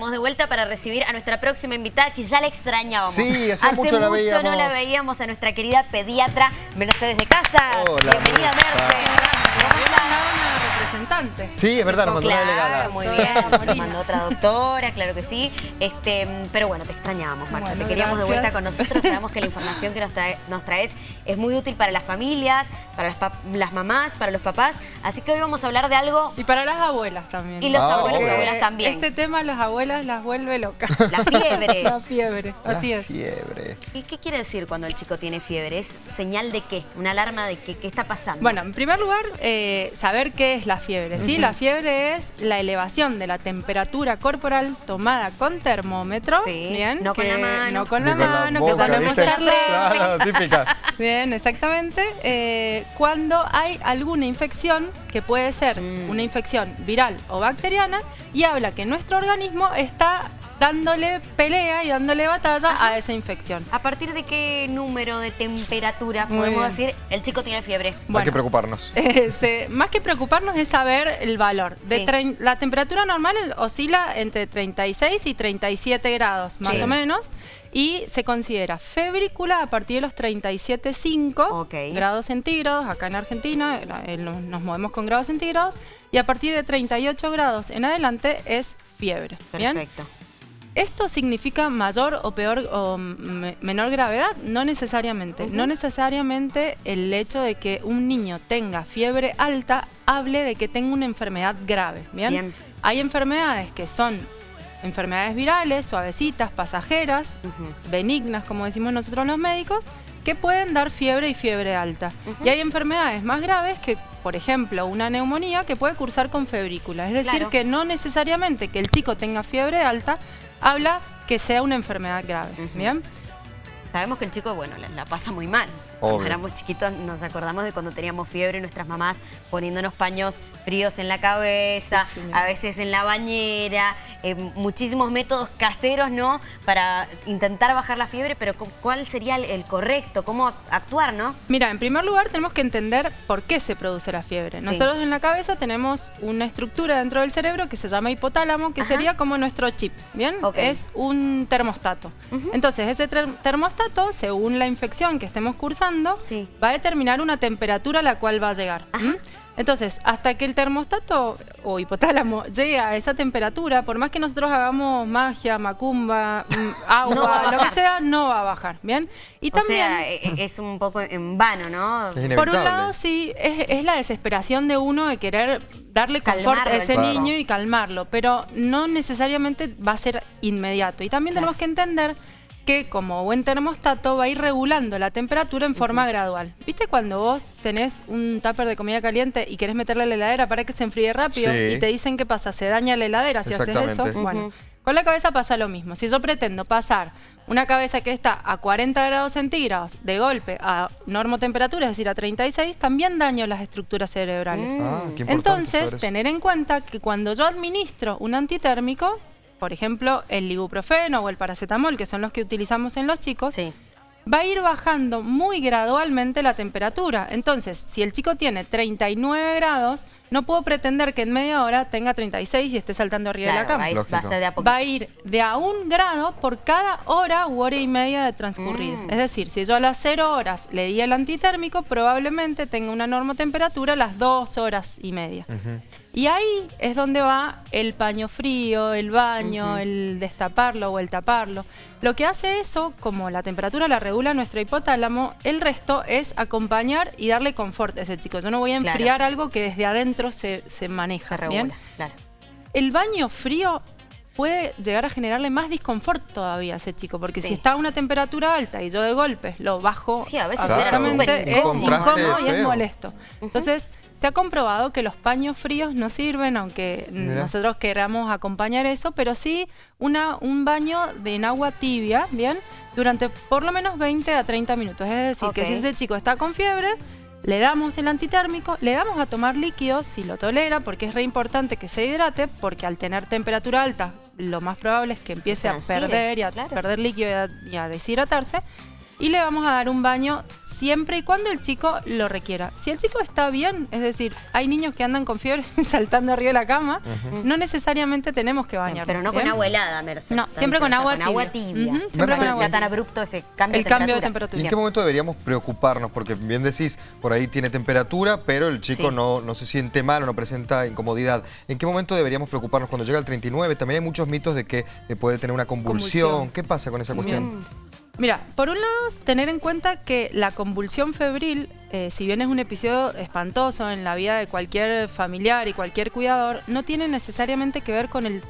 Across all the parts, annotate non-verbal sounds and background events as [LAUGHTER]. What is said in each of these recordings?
estamos de vuelta para recibir a nuestra próxima invitada que ya la extrañábamos. Sí, hacía mucho la veíamos. no la veíamos a nuestra querida pediatra Mercedes de Casas. Hola, Bienvenida, Mercedes. Sí, es verdad, nos mandó una Claro, delegada. muy bien. Nos mandó otra doctora, claro que sí. Este, pero bueno, te extrañábamos, Marcia. Bueno, te queríamos de vuelta con nosotros. Sabemos que la [LAUGHS] información que nos, trae- nos traes es muy útil para las familias, para las, pa- las mamás, para los papás. Así que hoy vamos a hablar de algo... Y para las abuelas también. Y los Ah, abuelos y abuelas también. Este tema a las abuelas las vuelve locas. La fiebre. [LAUGHS] La fiebre, La así es. fiebre. ¿Y qué quiere decir cuando el chico tiene fiebre? ¿Es señal de qué? ¿Una alarma de qué, qué está pasando? Bueno, en primer lugar, eh, saber qué es la fiebre. ¿sí? La fiebre es la elevación de la temperatura corporal tomada con termómetro. Sí, Bien, no con la mano. No con Ni la mano, que. Claro, típica. [LAUGHS] Bien, exactamente. Eh, cuando hay alguna infección, que puede ser Mm. una infección viral o bacteriana, y habla que nuestro organismo está dándole pelea y dándole batalla a esa infección. ¿A partir de qué número de temperatura Muy podemos bien. decir el chico tiene fiebre? Hay que preocuparnos. [LAUGHS] Eh, más que preocuparnos es saber el valor. De Sí. trein- la temperatura normal oscila entre 36 y 37 grados, más Sí. o menos, y se considera febrícula a partir de los 37,5 Ok. grados centígrados. Acá en Argentina eh, nos movemos con grados centígrados, y a partir de 38 grados en adelante es fiebre. ¿bien? ¿Esto significa mayor o peor o me- menor gravedad? No necesariamente. No necesariamente el hecho de que un niño tenga fiebre alta hable de que tenga una enfermedad grave. ¿bien? Bien. Hay enfermedades que son enfermedades virales, suavecitas, pasajeras, benignas, como decimos nosotros los médicos, que pueden dar fiebre y fiebre alta. Y hay enfermedades más graves que, por ejemplo, una neumonía que puede cursar con febrícula. Es decir, Claro. que no necesariamente que el chico tenga fiebre alta habla que sea una enfermedad grave. ¿Bien? Sabemos que el chico, bueno, la, la pasa muy mal. Obvio. Cuando éramos chiquitos nos acordamos de cuando teníamos fiebre y nuestras mamás poniéndonos paños fríos en la cabeza, Sí, sí. a veces en la bañera, eh, muchísimos métodos caseros, ¿no? Para intentar bajar la fiebre, pero cu- ¿cuál sería el, correcto? ¿Cómo ac- actuar, no? Mira, en primer lugar tenemos que entender por qué se produce la fiebre. Sí. Nosotros en la cabeza tenemos una estructura dentro del cerebro que se llama hipotálamo, que Ajá. sería como nuestro chip, ¿bien? Es un termostato. Entonces, ese ter- termostato, según la infección que estemos cursando, Sí. va a determinar una temperatura a la cual va a llegar. Entonces, hasta que el termostato o hipotálamo llegue a esa temperatura, por más que nosotros hagamos magia, macumba, mm, [LAUGHS] agua, No lo que sea, no va a bajar, ¿bien? Y o también... sea, e- e- es un poco en vano, ¿no? Es Por un lado, sí, es, es la desesperación de uno de querer darle confort Calmarlo a ese niño y calmarlo, pero no necesariamente va a ser inmediato. Y también Claro. tenemos que entender que como buen termostato va a ir regulando la temperatura en forma gradual. ¿Viste cuando vos tenés un tupper de comida caliente y querés meterle a la heladera para que se enfríe rápido Sí. y te dicen qué pasa? Se daña la heladera si haces eso. Bueno, con la cabeza pasa lo mismo. Si yo pretendo pasar una cabeza que está a 40 grados centígrados de golpe a normotemperatura, es decir, a 36, también daño las estructuras cerebrales. Ah, Entonces, tener en cuenta que cuando yo administro un antitérmico, por ejemplo, el ibuprofeno o el paracetamol, que son los que utilizamos en los chicos, Sí. va a ir bajando muy gradualmente la temperatura. Entonces, si el chico tiene 39 grados, no puedo pretender que en media hora tenga 36 y esté saltando arriba de la cama. va a, ir- Lógico. va a ser de a poquito. Va a ir de a un grado por cada hora u hora y media de transcurrir. Mm. Es decir, si yo a las 0 horas le di el antitérmico, probablemente tenga una normotemperatura a las 2 horas y media. Y ahí es donde va el paño frío, el baño, el destaparlo o el taparlo. Lo que hace eso, como la temperatura la regula nuestro hipotálamo, el resto es acompañar y darle confort a ese chico. Yo no voy a Claro. enfriar algo que desde adentro se, se maneja. Se ¿bien? claro. El baño frío puede llegar a generarle más disconfort todavía a ese chico, porque Sí. si está a una temperatura alta y yo de golpe lo bajo Sí, a veces es incómodo. y es molesto. Entonces, se ha comprobado que los paños fríos no sirven, aunque nosotros queramos acompañar eso, pero sí una, un baño de en agua tibia, ¿bien? Durante por lo menos 20 a 30 minutos. Es decir, que si ese chico está con fiebre, le damos el antitérmico, le damos a tomar líquidos si lo tolera, porque es re importante que se hidrate, porque al tener temperatura alta, lo más probable es que empiece a perder y a claro. perder líquido y a, y a deshidratarse. Y le vamos a dar un baño siempre y cuando el chico lo requiera. Si el chico está bien, es decir, hay niños que andan con fiebre [LAUGHS] saltando arriba de la cama, no necesariamente tenemos que bañar. Pero no con agua helada, Merce. No, siempre con agua con agua tibia. tibia. Siempre con agua tan tibia. abrupto ese cambio El de cambio de temperatura. ¿Y temperatura. en qué momento deberíamos preocuparnos? Porque bien decís, por ahí tiene temperatura, pero el chico Sí. no, no se siente mal o no presenta incomodidad. ¿En qué momento deberíamos preocuparnos? Cuando llega el 39, también hay muchos mitos de que eh, puede tener una convulsión. Convulsión. ¿Qué pasa con esa cuestión? Bien. Mira, por un lado, tener en cuenta que la convulsión febril, eh, si bien es un episodio espantoso en la vida de cualquier familiar y cualquier cuidador, no tiene necesariamente que ver con el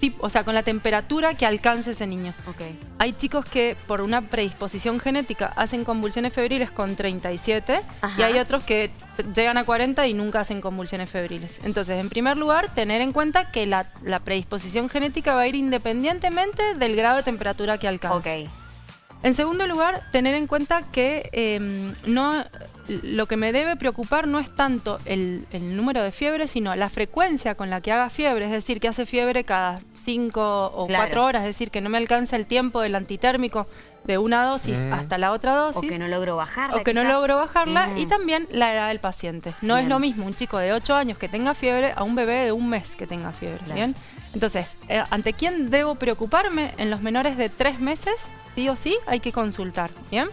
tipo, o sea, con la temperatura que alcance ese niño. Ok. Hay chicos que por una predisposición genética hacen convulsiones febriles con 37 Ajá. y hay otros que llegan a 40 y nunca hacen convulsiones febriles. Entonces, en primer lugar, tener en cuenta que la, la predisposición genética va a ir independientemente del grado de temperatura que alcance. Ok. En segundo lugar, tener en cuenta que eh, no, lo que me debe preocupar no es tanto el, el número de fiebres, sino la frecuencia con la que haga fiebre, es decir, que hace fiebre cada cinco o Claro. cuatro horas, es decir, que no me alcanza el tiempo del antitérmico de una dosis Mm. hasta la otra O dosis. que no logro bajarla. o que no logro bajarla Mm. y también la edad del paciente. No es lo mismo un chico de 8 años que tenga fiebre a un bebé de un mes que tenga fiebre. Claro. ¿bien? Entonces, eh, ¿ante quién debo preocuparme? En los menores de 3 meses, sí o sí, hay que consultar. ¿bien?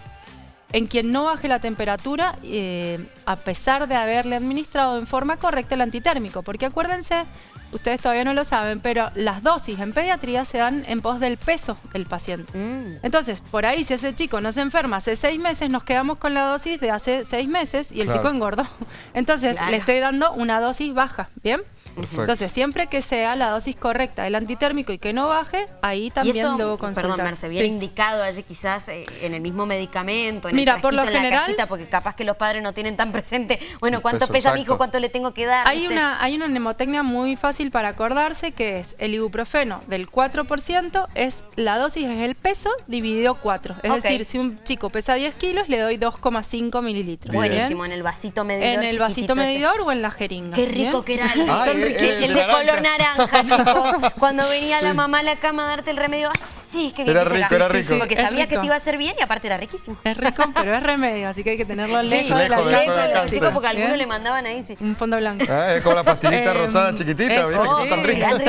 En quien no baje la temperatura, eh, a pesar de haberle administrado en forma correcta el antitérmico. Porque acuérdense, ustedes todavía no lo saben, pero las dosis en pediatría se dan en pos del peso del paciente. Mm. Entonces, por ahí, si ese chico no se enferma hace seis meses, nos quedamos con la dosis de hace seis meses y el Claro. chico engordó. [LAUGHS] Entonces, Claro. le estoy dando una dosis baja, ¿bien? Perfecto. Entonces, siempre que sea la dosis correcta del antitérmico y que no baje, ahí también eso, debo consultar. perdón, Merce, Sí. indicado allí quizás eh, en el mismo medicamento, en Mira, el por lo en la general- cajita, porque capaz que los padres no tienen tan presente, bueno, ¿cuánto peso pesa mi hijo? ¿Cuánto le tengo que dar? Hay ¿viste? una, hay una mnemotecnia muy fácil para acordarse que es el ibuprofeno del 4% es la dosis es el peso dividido 4. Es decir, si un chico pesa 10 kilos, le doy 2,5 mililitros. Buenísimo, en el vasito medidor En el vasito ese. medidor o en la jeringa. Qué rico ¿bien? que era el, [LAUGHS] Ay, son eh, eh, el de naranja. color naranja, [LAUGHS] chico. Cuando venía la mamá a la cama a darte el remedio, así que bien Era que rico, era Sí, rico. Porque Es sabía que rico. te iba a hacer bien y aparte era riquísimo. Es rico, pero es remedio, así que hay que tenerlo Sí, lejos de la lejos de lejos los porque algunos Bien. le mandaban ahí, sí. Un fondo blanco. Ah, es como la pastilita Eh, rosada chiquitita, eso, ¿viste? Que son tan ricas. ahí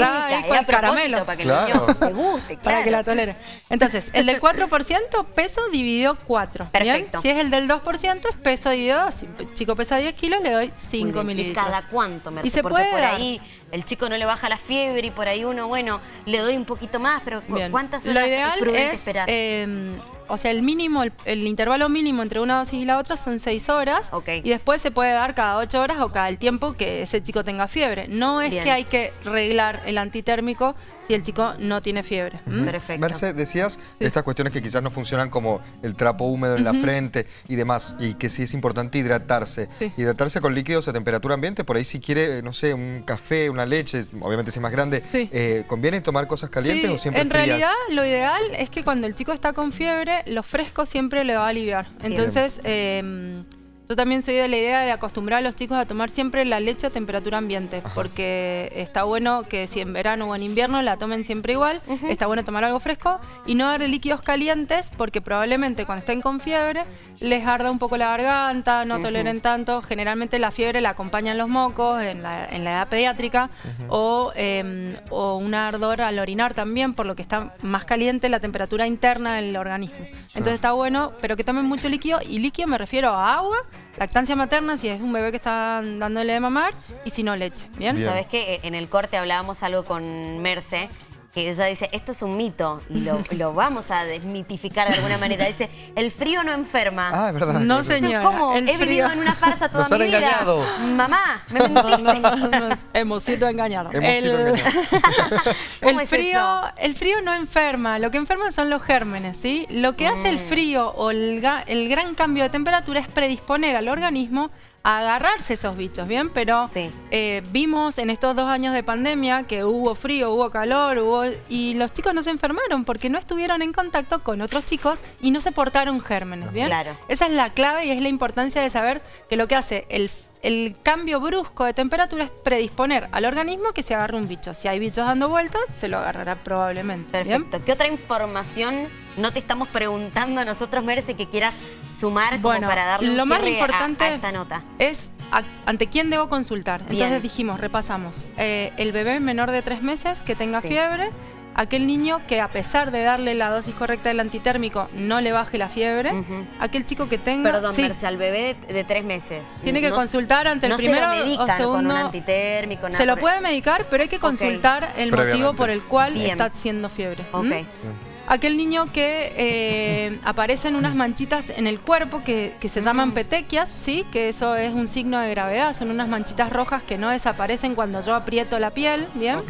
era con caramelo. Para que Claro. el niño le guste, Para que la tolere. Entonces, el del 4% peso dividido 4. Perfecto. Si es el del 2% es peso dividido 2. Si el chico pesa 10 kilos, le doy 5 Muy bien. mililitros. ¿Y cada cuánto, Merce? Y se puede por dar. Ahí el chico no le baja la fiebre y por ahí uno, bueno, le doy un poquito más, pero ¿cu- Bien. ¿cuántas Lo horas ideal es prudente es, esperar? eh, o sea, el mínimo, el, el intervalo mínimo entre una dosis y la otra son 6 horas. Y después se puede dar cada 8 horas o cada el tiempo que ese chico tenga fiebre. No es Bien. que hay que reglar el antitérmico si el chico no tiene fiebre. ¿m? Perfecto. Merce, decías estas cuestiones que quizás no funcionan como el trapo húmedo en la frente y demás, y que sí es importante hidratarse. Sí. Hidratarse con líquidos a temperatura ambiente, por ahí si quiere, no sé, un café, una leche, obviamente si es más grande, Sí. eh, ¿conviene tomar cosas calientes Sí, o siempre en frías? realidad lo ideal es que cuando el chico está con fiebre, lo fresco siempre le va a aliviar. Entonces, eh, yo también soy de la idea de acostumbrar a los chicos a tomar siempre la leche a temperatura ambiente, porque está bueno que si en verano o en invierno la tomen siempre igual, está bueno tomar algo fresco y no darle líquidos calientes, porque probablemente cuando estén con fiebre les arda un poco la garganta, no toleren tanto. Generalmente la fiebre la acompañan los mocos en la, en la edad pediátrica o, eh, o un ardor al orinar también, por lo que está más caliente la temperatura interna del organismo. Entonces está bueno, pero que tomen mucho líquido y líquido me refiero a agua, lactancia materna si es un bebé que está dándole de mamar y si no leche. ¿Bien? Bien. ¿Sabes qué? En el corte hablábamos algo con Merce, que ella dice, esto es un mito, y lo, [LAUGHS] lo vamos a desmitificar de alguna manera. Dice, el frío no enferma. Ah, es verdad. No, señora. ¿Cómo? el He vivido frío- en una farsa toda Nos han mi vida. engañado. Mamá, me mentiste. no, no, no, hemos sido engañados. Hemos sido El- engañados. [LAUGHS] ¿Cómo el es frío, eso? el frío no enferma, lo que enferma son los gérmenes, ¿sí? Lo que hace el Mm. frío o el, ga- el gran cambio de temperatura es predisponer al organismo a agarrarse esos bichos, ¿bien? Pero Sí. eh, vimos en estos dos años de pandemia que hubo frío, hubo calor, hubo y los chicos no se enfermaron porque no estuvieron en contacto con otros chicos y no se portaron gérmenes, ¿bien? Claro. Esa es la clave y es la importancia de saber que lo que hace el, el cambio brusco de temperatura es predisponer al organismo que se agarre un bicho. Si hay bichos dando vueltas, se lo agarrará probablemente. Perfecto. ¿Qué otra información no te estamos preguntando a nosotros, Merce, que quieras sumar como para darle un lo más importante a, esta nota? Es ante quién debo consultar. Entonces dijimos, repasamos, eh, el bebé menor de tres meses que tenga fiebre, aquel niño que a pesar de darle la dosis correcta del antitérmico no le baje la fiebre, aquel chico que tenga... Perdón, Merce, al bebé de, tres meses. Tiene que consultar ante el primero se lo o segundo... con un antitérmico, Se lo puede medicar, pero hay que consultar el motivo por el cual está haciendo fiebre. Ok. Aquel niño que eh, aparecen unas manchitas en el cuerpo que, se llaman petequias, ¿sí? que eso es un signo de gravedad, son unas manchitas rojas que no desaparecen cuando yo aprieto la piel, ¿bien?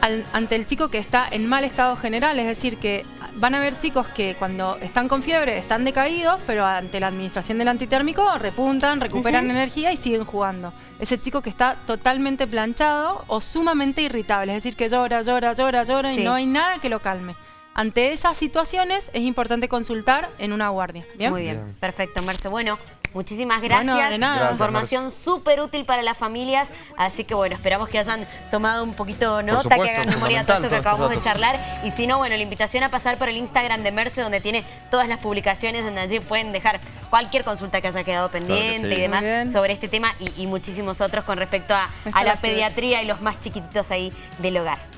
Ante el chico que está en mal estado general, es decir, que van a haber chicos que cuando están con fiebre están decaídos, pero ante la administración del antitérmico repuntan, recuperan energía y siguen jugando. Ese chico que está totalmente planchado o sumamente irritable, es decir, que llora, llora, llora, llora y no hay nada que lo calme. Ante esas situaciones es importante consultar en una guardia. ¿bien? Muy bien, perfecto, Merce. Bueno, Muchísimas gracias. Información súper útil para las familias. Así que bueno, esperamos que hayan tomado un poquito nota, que hagan memoria de todo esto que acabamos de charlar. Y si no, bueno, la invitación a pasar por el Instagram de Merce, donde tiene todas las publicaciones, donde allí pueden dejar cualquier consulta que haya quedado pendiente y demás sobre este tema y, muchísimos otros con respecto a la pediatría y los más chiquititos ahí del hogar.